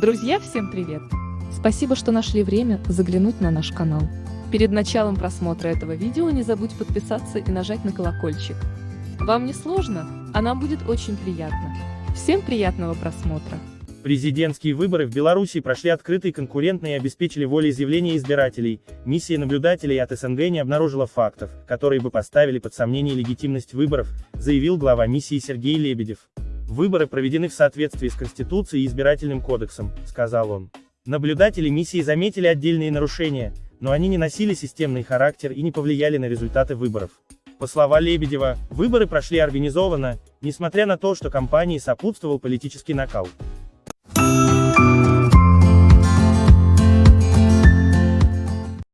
Друзья, всем привет! Спасибо, что нашли время заглянуть на наш канал. Перед началом просмотра этого видео не забудь подписаться и нажать на колокольчик. Вам не сложно, а нам будет очень приятно. Всем приятного просмотра! Президентские выборы в Беларуси прошли открыто и конкурентно и обеспечили волеизъявление избирателей. Миссия наблюдателей от СНГ не обнаружила фактов, которые бы поставили под сомнение легитимность выборов, заявил глава миссии Сергей Лебедев. Выборы проведены в соответствии с Конституцией и Избирательным кодексом, сказал он. Наблюдатели миссии заметили отдельные нарушения, но они не носили системный характер и не повлияли на результаты выборов. По словам Лебедева, выборы прошли организованно, несмотря на то, что кампании сопутствовал политический накал.